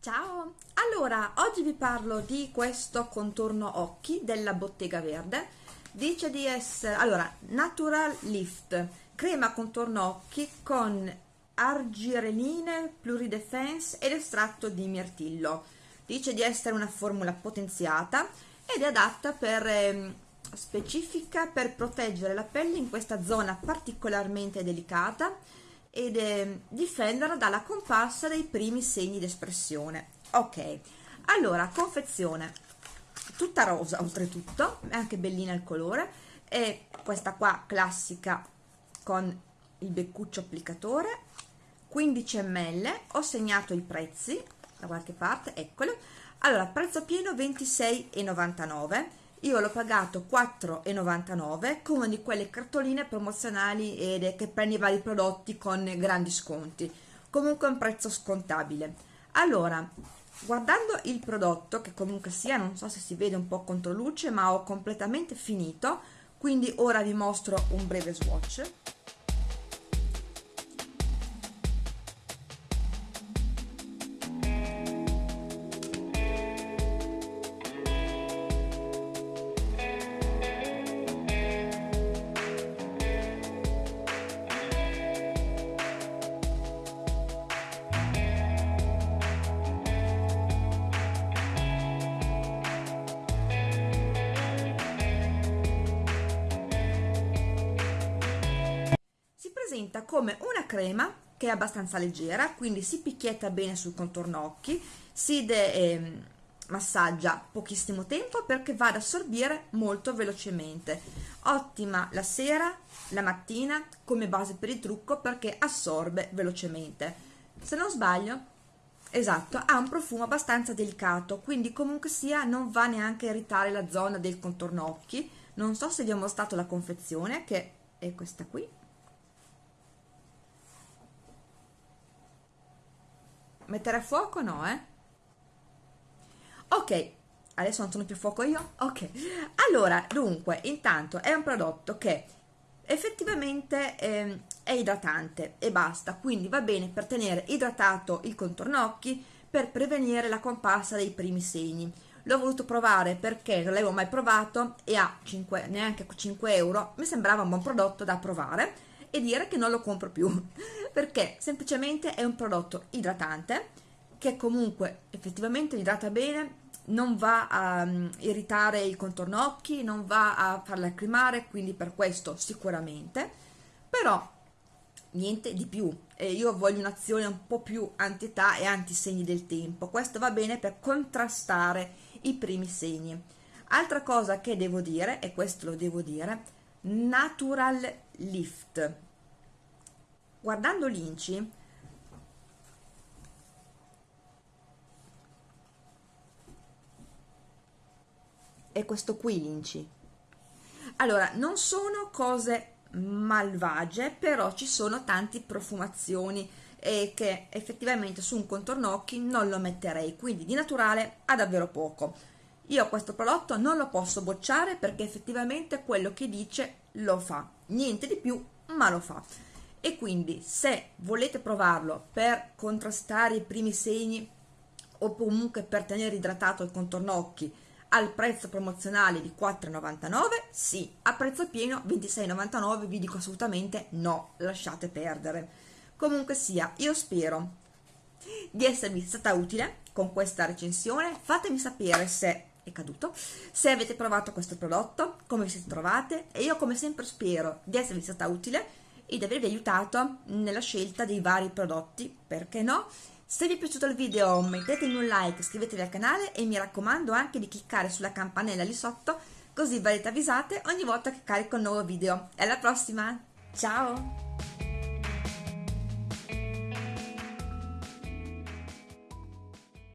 Ciao! Allora, oggi vi parlo di questo contorno occhi della Bottega Verde. Dice di essere, allora, Natural Lift, crema contorno occhi con argireline, pluridefense ed estratto di mirtillo. Dice di essere una formula potenziata ed è adatta per eh, specifica per proteggere la pelle in questa zona particolarmente delicata ed eh, difenderla dalla comparsa dei primi segni d'espressione. Ok, allora, confezione. Tutta rosa oltretutto, è anche bellina il colore, e questa qua classica con il beccuccio applicatore, 15 ml, ho segnato i prezzi da qualche parte, eccolo, allora prezzo pieno 26,99 io l'ho pagato 4,99 come una di quelle cartoline promozionali ed che prendi vari prodotti con grandi sconti. Comunque un prezzo scontabile. Allora guardando il prodotto che comunque sia non so se si vede un po' contro luce ma ho completamente finito quindi ora vi mostro un breve swatch presenta come una crema che è abbastanza leggera, quindi si picchietta bene sul contorno occhi, si de, eh, massaggia pochissimo tempo perché va ad assorbire molto velocemente. Ottima la sera, la mattina come base per il trucco perché assorbe velocemente. Se non sbaglio, esatto, ha un profumo abbastanza delicato, quindi comunque sia non va neanche a irritare la zona del contorno occhi. Non so se vi ho mostrato la confezione che è questa qui Mettere a fuoco no, eh? Ok, adesso non sono più a fuoco io? Ok, allora, dunque, intanto è un prodotto che effettivamente eh, è idratante e basta, quindi va bene per tenere idratato il contorno occhi per prevenire la comparsa dei primi segni. L'ho voluto provare perché non l'avevo mai provato e a 5, neanche 5 euro mi sembrava un buon prodotto da provare e dire che non lo compro più perché semplicemente è un prodotto idratante che comunque effettivamente idrata bene non va a um, irritare il contorno occhi non va a far lacrimare quindi per questo sicuramente. Però niente di più. E io voglio un'azione un po' più anti-età e anti-segni del tempo. Questo va bene per contrastare i primi segni. Altra cosa che devo dire e questo lo devo dire natural lift guardando l'inci è questo qui l'inci. Allora non sono cose malvagie però ci sono tante profumazioni e che effettivamente su un contorno occhi non lo metterei quindi di naturale ha davvero poco. Io questo prodotto non lo posso bocciare perché effettivamente quello che dice lo fa. Niente di più ma lo fa e quindi se volete provarlo per contrastare i primi segni o comunque per tenere idratato il contorno occhi al prezzo promozionale di 4,99 sì, a prezzo pieno 26,99 vi dico assolutamente no, lasciate perdere. Comunque sia, io spero di esservi stata utile con questa recensione. Fatemi sapere se è caduto se avete provato questo prodotto come vi siete trovate e io come sempre spero di esservi stata utile e di avervi aiutato nella scelta dei vari prodotti perché no? Se vi è piaciuto il video mettetemi un like iscrivetevi al canale e mi raccomando anche di cliccare sulla campanella lì sotto così verrete avvisate ogni volta che carico un nuovo video. Alla prossima! Ciao